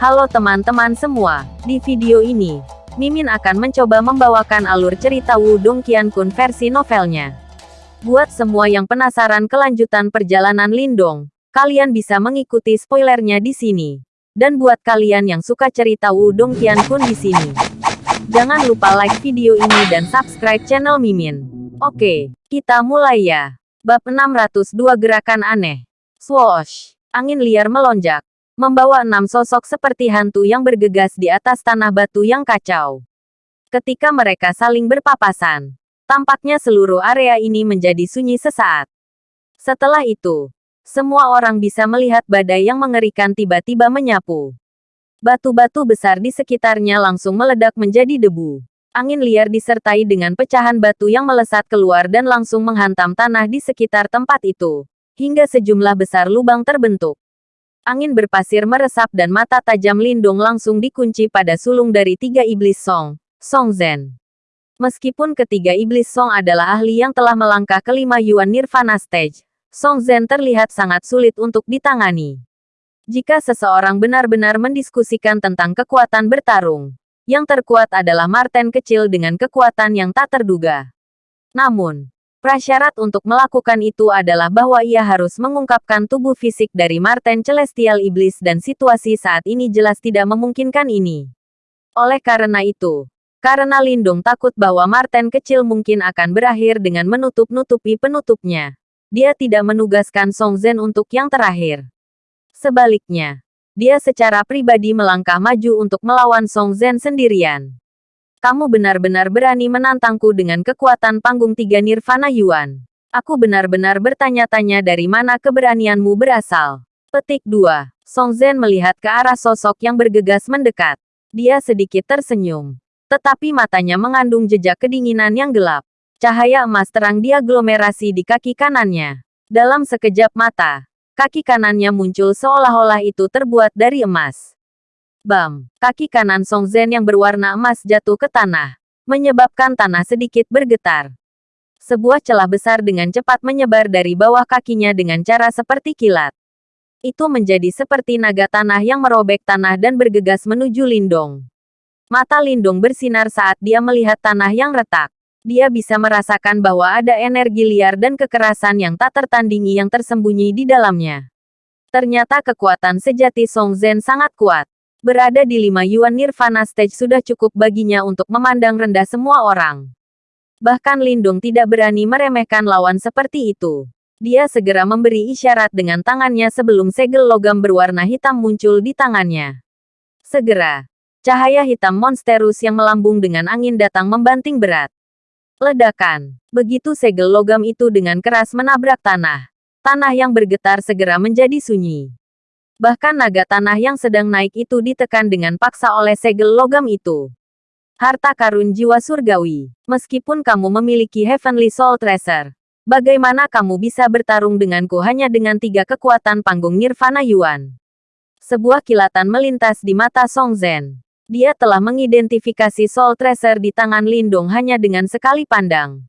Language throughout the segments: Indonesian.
Halo teman-teman semua, di video ini, Mimin akan mencoba membawakan alur cerita Wudong Qiankun versi novelnya. Buat semua yang penasaran kelanjutan perjalanan Lindong, kalian bisa mengikuti spoilernya di sini. Dan buat kalian yang suka cerita Wudong Qiankun di sini, jangan lupa like video ini dan subscribe channel Mimin. Oke, kita mulai ya. Bab 602 Gerakan Aneh. Swoosh. Angin liar melonjak membawa enam sosok seperti hantu yang bergegas di atas tanah batu yang kacau. Ketika mereka saling berpapasan, tampaknya seluruh area ini menjadi sunyi sesaat. Setelah itu, semua orang bisa melihat badai yang mengerikan tiba-tiba menyapu. Batu-batu besar di sekitarnya langsung meledak menjadi debu. Angin liar disertai dengan pecahan batu yang melesat keluar dan langsung menghantam tanah di sekitar tempat itu, hingga sejumlah besar lubang terbentuk. Angin berpasir meresap dan mata tajam Lindung langsung dikunci pada sulung dari tiga iblis Song, Song Zhen. Meskipun ketiga iblis Song adalah ahli yang telah melangkah ke lima Yuan Nirvana Stage, Song Zhen terlihat sangat sulit untuk ditangani. Jika seseorang benar-benar mendiskusikan tentang kekuatan bertarung, yang terkuat adalah Marten kecil dengan kekuatan yang tak terduga. Namun, Prasyarat untuk melakukan itu adalah bahwa ia harus mengungkapkan tubuh fisik dari Marten Celestial Iblis dan situasi saat ini jelas tidak memungkinkan ini. Oleh karena itu, karena Lindung takut bahwa Marten kecil mungkin akan berakhir dengan menutup-nutupi penutupnya, dia tidak menugaskan Song Zhen untuk yang terakhir. Sebaliknya, dia secara pribadi melangkah maju untuk melawan Song Zhen sendirian kamu benar-benar berani menantangku dengan kekuatan panggung tiga Nirvana Yuan. Aku benar-benar bertanya-tanya dari mana keberanianmu berasal. Petik 2. Song Zhen melihat ke arah sosok yang bergegas mendekat. Dia sedikit tersenyum. Tetapi matanya mengandung jejak kedinginan yang gelap. Cahaya emas terang diaglomerasi di kaki kanannya. Dalam sekejap mata, kaki kanannya muncul seolah-olah itu terbuat dari emas. Bam! Kaki kanan Song Zhen yang berwarna emas jatuh ke tanah, menyebabkan tanah sedikit bergetar. Sebuah celah besar dengan cepat menyebar dari bawah kakinya dengan cara seperti kilat. Itu menjadi seperti naga tanah yang merobek tanah dan bergegas menuju Lindong. Mata Lindong bersinar saat dia melihat tanah yang retak. Dia bisa merasakan bahwa ada energi liar dan kekerasan yang tak tertandingi yang tersembunyi di dalamnya. Ternyata kekuatan sejati Song Zhen sangat kuat. Berada di lima Yuan Nirvana Stage sudah cukup baginya untuk memandang rendah semua orang. Bahkan Lindung tidak berani meremehkan lawan seperti itu. Dia segera memberi isyarat dengan tangannya sebelum segel logam berwarna hitam muncul di tangannya. Segera, cahaya hitam monsterus yang melambung dengan angin datang membanting berat. Ledakan. Begitu segel logam itu dengan keras menabrak tanah. Tanah yang bergetar segera menjadi sunyi. Bahkan naga tanah yang sedang naik itu ditekan dengan paksa oleh segel logam itu. Harta karun jiwa surgawi. Meskipun kamu memiliki Heavenly Soul Treasure, bagaimana kamu bisa bertarung denganku hanya dengan tiga kekuatan panggung Nirvana Yuan? Sebuah kilatan melintas di mata Song Zhen. Dia telah mengidentifikasi Soul Treasure di tangan Lindong hanya dengan sekali pandang.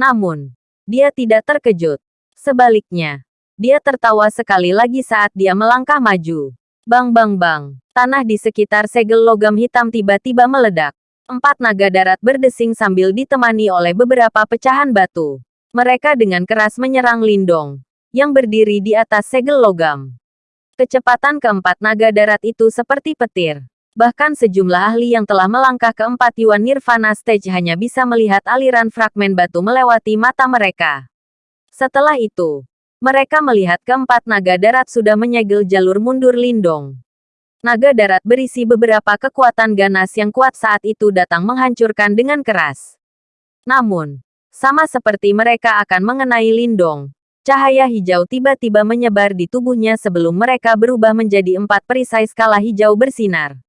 Namun, dia tidak terkejut. Sebaliknya, dia tertawa sekali lagi saat dia melangkah maju. Bang bang bang. Tanah di sekitar segel logam hitam tiba-tiba meledak. Empat naga darat berdesing sambil ditemani oleh beberapa pecahan batu. Mereka dengan keras menyerang Lindong, yang berdiri di atas segel logam. Kecepatan keempat naga darat itu seperti petir. Bahkan sejumlah ahli yang telah melangkah ke empat Yuan Nirvana Stage hanya bisa melihat aliran fragmen batu melewati mata mereka. Setelah itu, mereka melihat keempat naga darat sudah menyegel jalur mundur Lindong. Naga darat berisi beberapa kekuatan ganas yang kuat saat itu datang menghancurkan dengan keras. Namun, sama seperti mereka akan mengenai Lindong, cahaya hijau tiba-tiba menyebar di tubuhnya sebelum mereka berubah menjadi empat perisai skala hijau bersinar.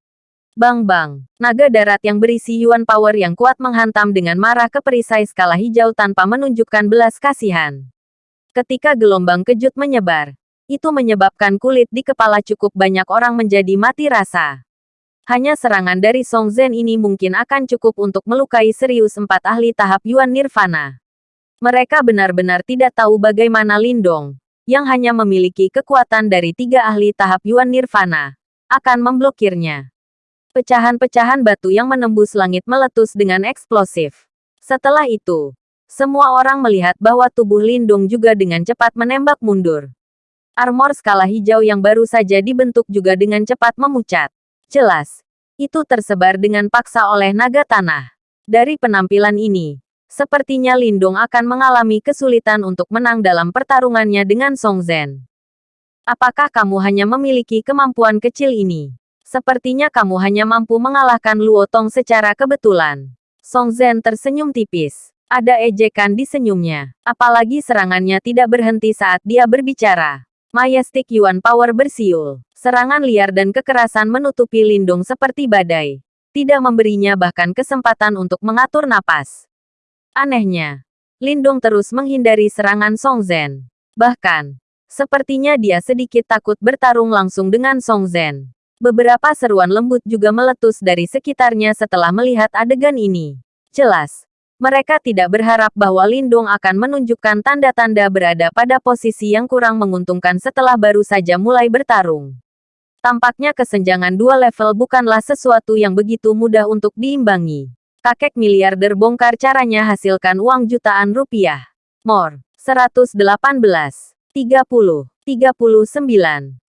Bang-bang, naga darat yang berisi Yuan Power yang kuat menghantam dengan marah ke perisai skala hijau tanpa menunjukkan belas kasihan. Ketika gelombang kejut menyebar, itu menyebabkan kulit di kepala cukup banyak orang menjadi mati rasa. Hanya serangan dari Song Zhen ini mungkin akan cukup untuk melukai serius empat ahli tahap Yuan Nirvana. Mereka benar-benar tidak tahu bagaimana Lindong, yang hanya memiliki kekuatan dari tiga ahli tahap Yuan Nirvana, akan memblokirnya. Pecahan-pecahan batu yang menembus langit meletus dengan eksplosif. Setelah itu, semua orang melihat bahwa tubuh Lindung juga dengan cepat menembak mundur. Armor skala hijau yang baru saja dibentuk juga dengan cepat memucat. Jelas, itu tersebar dengan paksa oleh naga tanah. Dari penampilan ini, sepertinya Lindung akan mengalami kesulitan untuk menang dalam pertarungannya dengan Song Zhen. Apakah kamu hanya memiliki kemampuan kecil ini? Sepertinya kamu hanya mampu mengalahkan Luo Tong secara kebetulan. Song Zhen tersenyum tipis. Ada ejekan di senyumnya. Apalagi serangannya tidak berhenti saat dia berbicara. Majestic Yuan Power bersiul. Serangan liar dan kekerasan menutupi Lindung seperti badai. Tidak memberinya bahkan kesempatan untuk mengatur napas. Anehnya, Lindung terus menghindari serangan Song Zhen. Bahkan, sepertinya dia sedikit takut bertarung langsung dengan Song Zhen. Beberapa seruan lembut juga meletus dari sekitarnya setelah melihat adegan ini. Jelas, mereka tidak berharap bahwa Lindung akan menunjukkan tanda-tanda berada pada posisi yang kurang menguntungkan setelah baru saja mulai bertarung. Tampaknya kesenjangan dua level bukanlah sesuatu yang begitu mudah untuk diimbangi. Kakek miliarder bongkar caranya hasilkan uang jutaan rupiah. More. 118. 30. 39.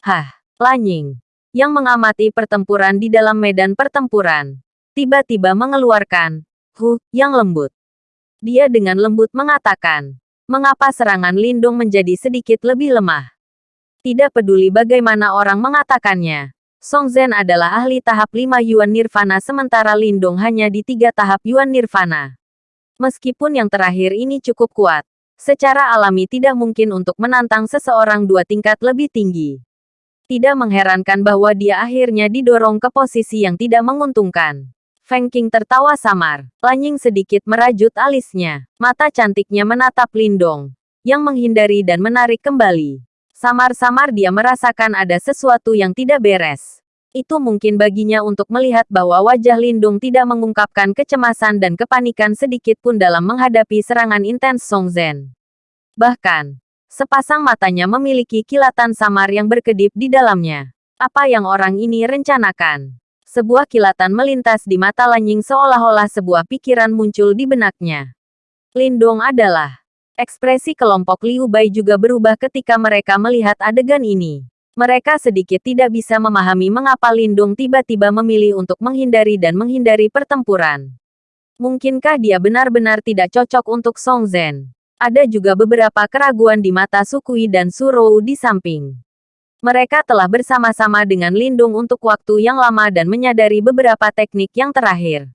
Hah. Lanying yang mengamati pertempuran di dalam medan pertempuran. Tiba-tiba mengeluarkan, Hu, yang lembut. Dia dengan lembut mengatakan, mengapa serangan Lindung menjadi sedikit lebih lemah. Tidak peduli bagaimana orang mengatakannya. Song Zhen adalah ahli tahap 5 Yuan Nirvana sementara Lindung hanya di tiga tahap Yuan Nirvana. Meskipun yang terakhir ini cukup kuat, secara alami tidak mungkin untuk menantang seseorang dua tingkat lebih tinggi. Tidak mengherankan bahwa dia akhirnya didorong ke posisi yang tidak menguntungkan. Feng Qing tertawa samar. Lanying sedikit merajut alisnya. Mata cantiknya menatap Lindong. Yang menghindari dan menarik kembali. Samar-samar dia merasakan ada sesuatu yang tidak beres. Itu mungkin baginya untuk melihat bahwa wajah Lindung tidak mengungkapkan kecemasan dan kepanikan sedikit pun dalam menghadapi serangan intens Song Zhen. Bahkan, Sepasang matanya memiliki kilatan samar yang berkedip di dalamnya. Apa yang orang ini rencanakan? Sebuah kilatan melintas di mata Lanying seolah-olah sebuah pikiran muncul di benaknya. Lindong adalah. Ekspresi kelompok Liu Bai juga berubah ketika mereka melihat adegan ini. Mereka sedikit tidak bisa memahami mengapa Lindung tiba-tiba memilih untuk menghindari dan menghindari pertempuran. Mungkinkah dia benar-benar tidak cocok untuk Song Zhen? Ada juga beberapa keraguan di mata Sukui dan Surou di samping. Mereka telah bersama-sama dengan Lindung untuk waktu yang lama dan menyadari beberapa teknik yang terakhir.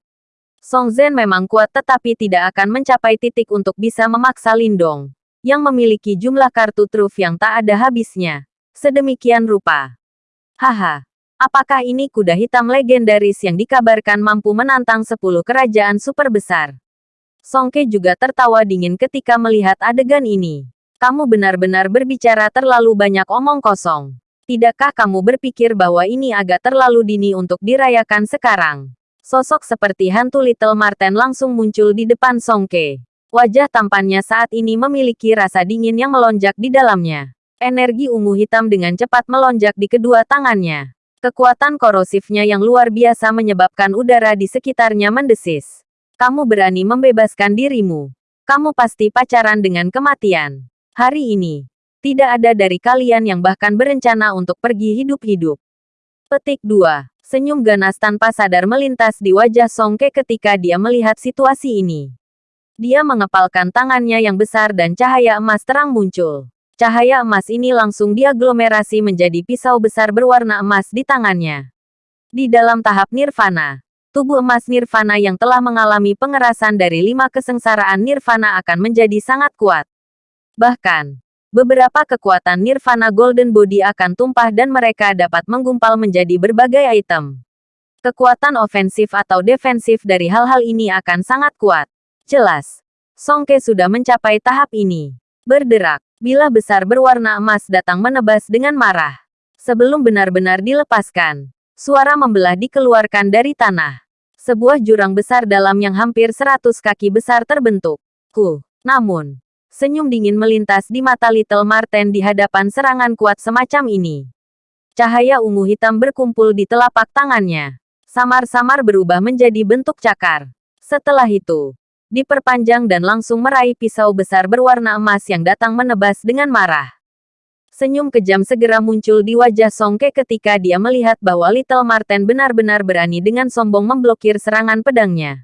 Song Zhen memang kuat tetapi tidak akan mencapai titik untuk bisa memaksa Lindong, yang memiliki jumlah kartu truf yang tak ada habisnya. Sedemikian rupa. Haha, apakah ini kuda hitam legendaris yang dikabarkan mampu menantang 10 kerajaan super besar? Songke juga tertawa dingin ketika melihat adegan ini. Kamu benar-benar berbicara terlalu banyak omong kosong. Tidakkah kamu berpikir bahwa ini agak terlalu dini untuk dirayakan sekarang? Sosok seperti hantu Little Marten langsung muncul di depan Songke. Wajah tampannya saat ini memiliki rasa dingin yang melonjak di dalamnya. Energi ungu hitam dengan cepat melonjak di kedua tangannya. Kekuatan korosifnya yang luar biasa menyebabkan udara di sekitarnya mendesis. Kamu berani membebaskan dirimu. Kamu pasti pacaran dengan kematian. Hari ini, tidak ada dari kalian yang bahkan berencana untuk pergi hidup-hidup. Petik 2. Senyum ganas tanpa sadar melintas di wajah Songke ketika dia melihat situasi ini. Dia mengepalkan tangannya yang besar dan cahaya emas terang muncul. Cahaya emas ini langsung diaglomerasi menjadi pisau besar berwarna emas di tangannya. Di dalam tahap nirvana, tubuh emas nirvana yang telah mengalami pengerasan dari lima kesengsaraan nirvana akan menjadi sangat kuat. Bahkan, beberapa kekuatan nirvana golden body akan tumpah dan mereka dapat menggumpal menjadi berbagai item. Kekuatan ofensif atau defensif dari hal-hal ini akan sangat kuat. Jelas, Songke sudah mencapai tahap ini. Berderak, bila besar berwarna emas datang menebas dengan marah. Sebelum benar-benar dilepaskan, suara membelah dikeluarkan dari tanah. Sebuah jurang besar dalam yang hampir seratus kaki besar terbentuk. Ku, namun, senyum dingin melintas di mata Little Marten di hadapan serangan kuat semacam ini. Cahaya ungu hitam berkumpul di telapak tangannya. Samar-samar berubah menjadi bentuk cakar. Setelah itu, diperpanjang dan langsung meraih pisau besar berwarna emas yang datang menebas dengan marah. Senyum kejam segera muncul di wajah Songke ketika dia melihat bahwa Little Marten benar-benar berani dengan sombong memblokir serangan pedangnya.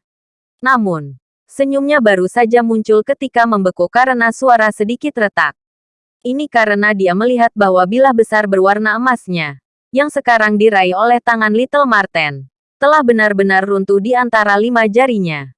Namun, senyumnya baru saja muncul ketika membeku karena suara sedikit retak. Ini karena dia melihat bahwa bilah besar berwarna emasnya, yang sekarang diraih oleh tangan Little Marten, telah benar-benar runtuh di antara lima jarinya.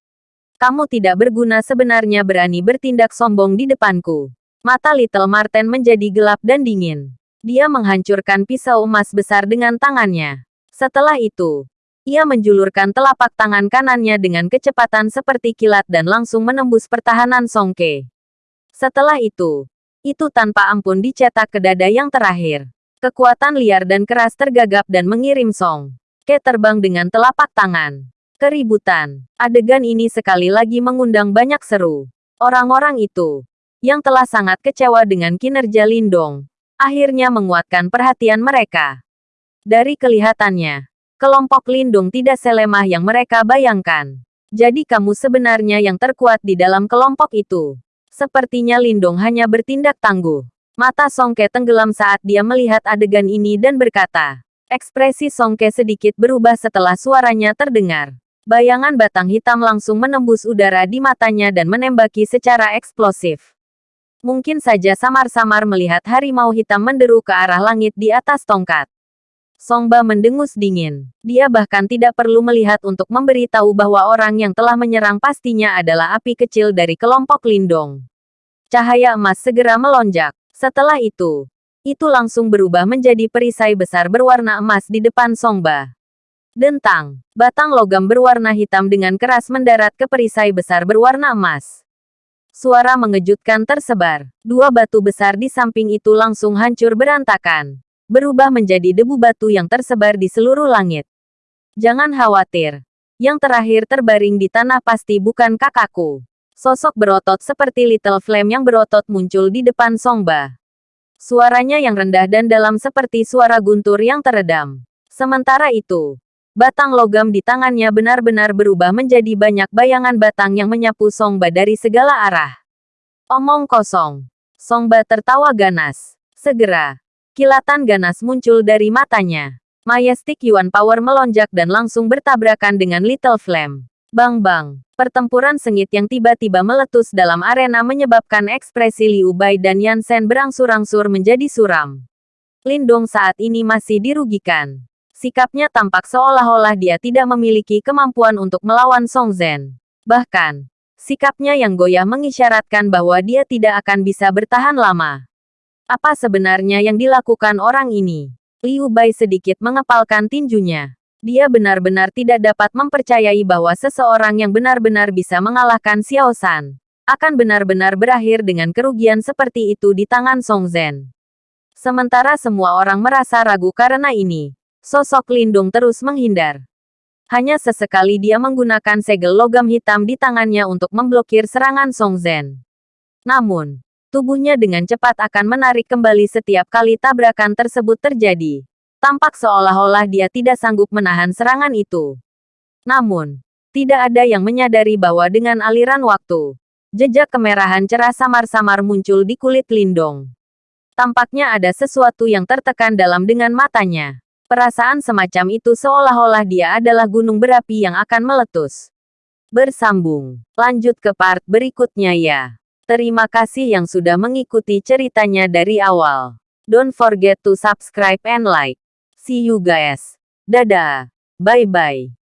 Kamu tidak berguna sebenarnya berani bertindak sombong di depanku. Mata Little Marten menjadi gelap dan dingin. Dia menghancurkan pisau emas besar dengan tangannya. Setelah itu, ia menjulurkan telapak tangan kanannya dengan kecepatan seperti kilat dan langsung menembus pertahanan Songke. Setelah itu, itu tanpa ampun dicetak ke dada yang terakhir. Kekuatan liar dan keras tergagap dan mengirim Song. Ke terbang dengan telapak tangan. Keributan. Adegan ini sekali lagi mengundang banyak seru. Orang-orang itu, yang telah sangat kecewa dengan kinerja Lindong, akhirnya menguatkan perhatian mereka. Dari kelihatannya, kelompok Lindung tidak selemah yang mereka bayangkan. Jadi kamu sebenarnya yang terkuat di dalam kelompok itu. Sepertinya Lindong hanya bertindak tangguh. Mata Songke tenggelam saat dia melihat adegan ini dan berkata. Ekspresi Songke sedikit berubah setelah suaranya terdengar. Bayangan batang hitam langsung menembus udara di matanya dan menembaki secara eksplosif. Mungkin saja samar-samar melihat harimau hitam menderu ke arah langit di atas tongkat. Songba mendengus dingin. Dia bahkan tidak perlu melihat untuk memberitahu bahwa orang yang telah menyerang pastinya adalah api kecil dari kelompok Lindong. Cahaya emas segera melonjak. Setelah itu, itu langsung berubah menjadi perisai besar berwarna emas di depan Songba. Dentang, batang logam berwarna hitam dengan keras mendarat ke perisai besar berwarna emas. Suara mengejutkan tersebar. Dua batu besar di samping itu langsung hancur berantakan berubah menjadi debu batu yang tersebar di seluruh langit. Jangan khawatir. Yang terakhir terbaring di tanah pasti bukan kakakku. Sosok berotot seperti Little Flame yang berotot muncul di depan Songba. Suaranya yang rendah dan dalam seperti suara guntur yang teredam. Sementara itu, batang logam di tangannya benar-benar berubah menjadi banyak bayangan batang yang menyapu Songba dari segala arah. Omong kosong. Songba tertawa ganas. Segera, Kilatan ganas muncul dari matanya. Majestic Yuan Power melonjak dan langsung bertabrakan dengan Little Flame. Bang-bang. Pertempuran sengit yang tiba-tiba meletus dalam arena menyebabkan ekspresi Liu Bai dan Yan Shen berangsur-angsur menjadi suram. Lindong saat ini masih dirugikan. Sikapnya tampak seolah-olah dia tidak memiliki kemampuan untuk melawan Song Zhen. Bahkan, sikapnya yang goyah mengisyaratkan bahwa dia tidak akan bisa bertahan lama. Apa sebenarnya yang dilakukan orang ini? Liu Bai sedikit mengepalkan tinjunya. Dia benar-benar tidak dapat mempercayai bahwa seseorang yang benar-benar bisa mengalahkan Xiao San akan benar-benar berakhir dengan kerugian seperti itu di tangan Song Zhen. Sementara semua orang merasa ragu karena ini, sosok Lindung terus menghindar. Hanya sesekali dia menggunakan segel logam hitam di tangannya untuk memblokir serangan Song Zhen. Namun, tubuhnya dengan cepat akan menarik kembali setiap kali tabrakan tersebut terjadi. Tampak seolah-olah dia tidak sanggup menahan serangan itu. Namun, tidak ada yang menyadari bahwa dengan aliran waktu, jejak kemerahan cerah samar-samar muncul di kulit Lindong. Tampaknya ada sesuatu yang tertekan dalam dengan matanya. Perasaan semacam itu seolah-olah dia adalah gunung berapi yang akan meletus. Bersambung. Lanjut ke part berikutnya ya. Terima kasih yang sudah mengikuti ceritanya dari awal. Don't forget to subscribe and like. See you guys. Dadah. Bye-bye.